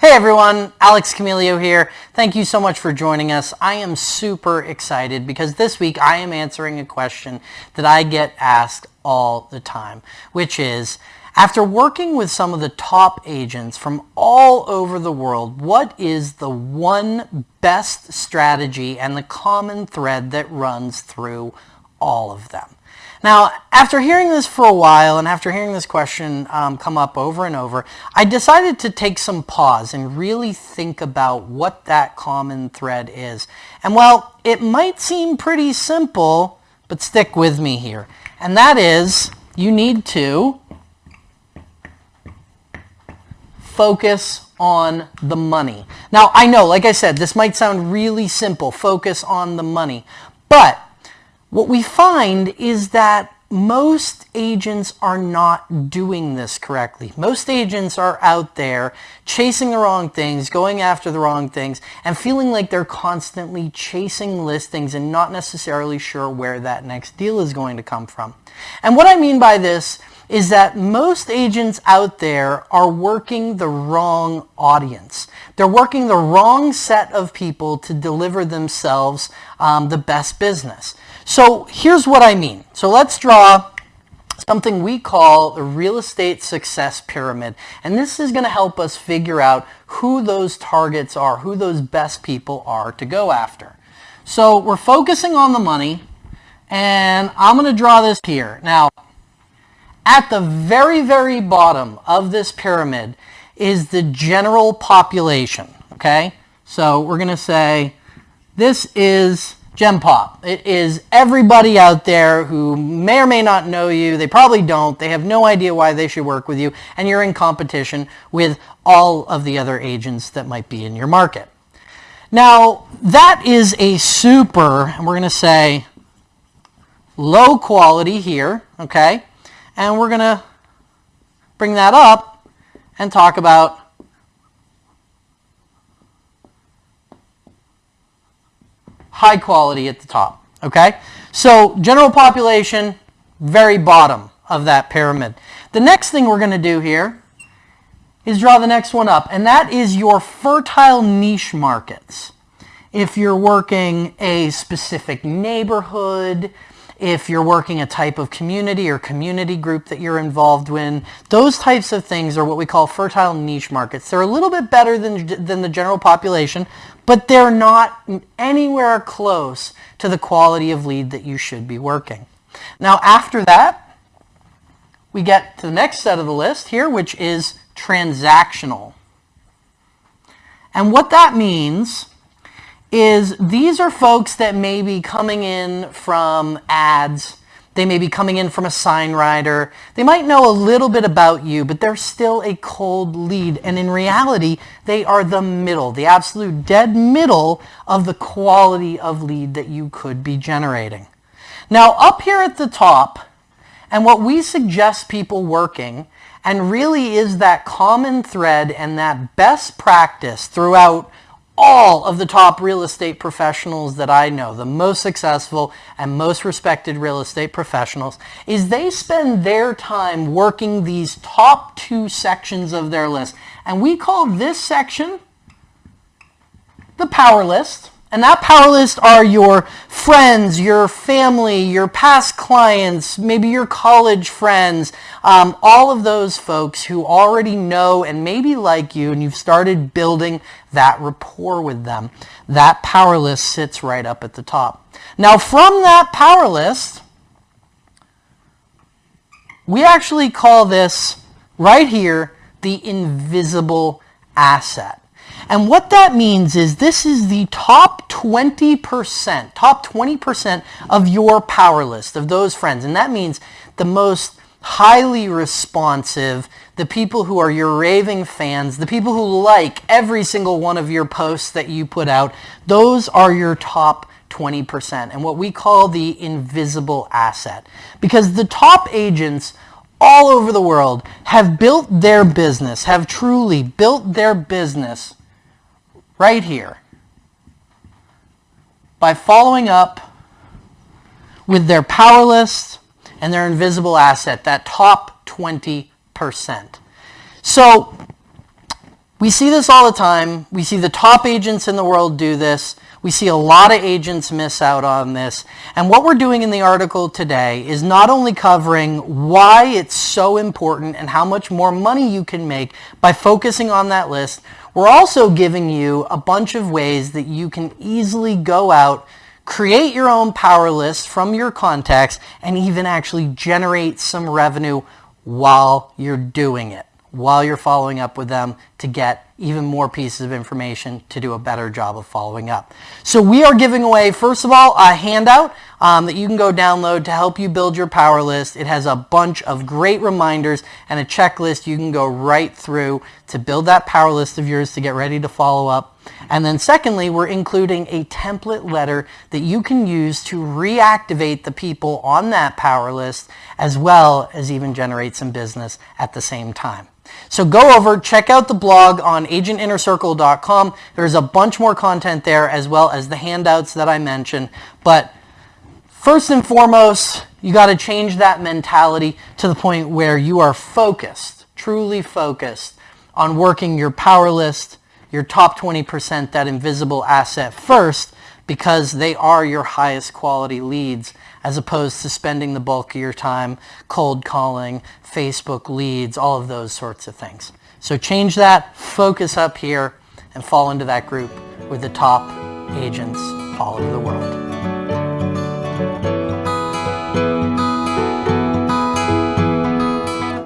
Hey everyone, Alex Camilio here. Thank you so much for joining us. I am super excited because this week I am answering a question that I get asked all the time, which is, after working with some of the top agents from all over the world, what is the one best strategy and the common thread that runs through all of them? Now, after hearing this for a while and after hearing this question um, come up over and over, I decided to take some pause and really think about what that common thread is. And well, it might seem pretty simple, but stick with me here. And that is you need to focus on the money. Now, I know, like I said, this might sound really simple, focus on the money. But what we find is that most agents are not doing this correctly. Most agents are out there chasing the wrong things, going after the wrong things, and feeling like they're constantly chasing listings and not necessarily sure where that next deal is going to come from. And what I mean by this is that most agents out there are working the wrong audience. They're working the wrong set of people to deliver themselves um, the best business. So here's what I mean. So let's draw something we call the real estate success pyramid. And this is going to help us figure out who those targets are, who those best people are to go after. So we're focusing on the money and I'm going to draw this here. Now, at the very, very bottom of this pyramid is the general population, okay? So we're going to say this is GenPop. It is everybody out there who may or may not know you. They probably don't. They have no idea why they should work with you. And you're in competition with all of the other agents that might be in your market. Now, that is a super, and we're going to say low quality here, okay? And we're going to bring that up and talk about high quality at the top. Okay? So general population, very bottom of that pyramid. The next thing we're going to do here is draw the next one up, and that is your fertile niche markets. If you're working a specific neighborhood, if you're working a type of community or community group that you're involved in. Those types of things are what we call fertile niche markets. They're a little bit better than, than the general population, but they're not anywhere close to the quality of lead that you should be working. Now after that, we get to the next set of the list here, which is transactional. And what that means is these are folks that may be coming in from ads. They may be coming in from a sign rider. They might know a little bit about you, but they're still a cold lead. And in reality, they are the middle, the absolute dead middle of the quality of lead that you could be generating. Now, up here at the top, and what we suggest people working, and really is that common thread and that best practice throughout all of the top real estate professionals that I know, the most successful and most respected real estate professionals, is they spend their time working these top two sections of their list. And we call this section the power list. And that power list are your friends, your family, your past clients, maybe your college friends, um, all of those folks who already know and maybe like you and you've started building that rapport with them. That power list sits right up at the top. Now from that power list, we actually call this right here the invisible asset. And what that means is this is the top 20%, top 20% of your power list, of those friends. And that means the most highly responsive, the people who are your raving fans, the people who like every single one of your posts that you put out, those are your top 20% and what we call the invisible asset. Because the top agents all over the world have built their business, have truly built their business right here by following up with their power list and their invisible asset, that top 20%. So We see this all the time. We see the top agents in the world do this. We see a lot of agents miss out on this. And what we're doing in the article today is not only covering why it's so important and how much more money you can make by focusing on that list, we're also giving you a bunch of ways that you can easily go out, create your own power list from your contacts, and even actually generate some revenue while you're doing it, while you're following up with them to get even more pieces of information to do a better job of following up. So we are giving away, first of all, a handout um, that you can go download to help you build your power list. It has a bunch of great reminders and a checklist you can go right through to build that power list of yours to get ready to follow up. And then secondly, we're including a template letter that you can use to reactivate the people on that power list as well as even generate some business at the same time. So go over, check out the blog on agentinnercircle.com. There's a bunch more content there as well as the handouts that I mentioned. But first and foremost, you got to change that mentality to the point where you are focused, truly focused on working your power list, your top 20%, that invisible asset first because they are your highest quality leads as opposed to spending the bulk of your time cold calling, Facebook leads, all of those sorts of things. So change that, focus up here, and fall into that group with the top agents all over the world.